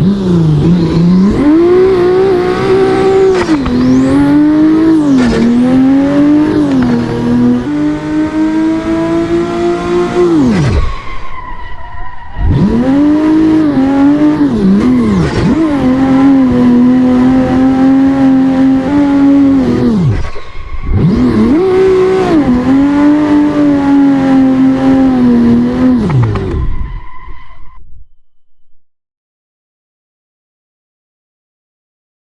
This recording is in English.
Mmm.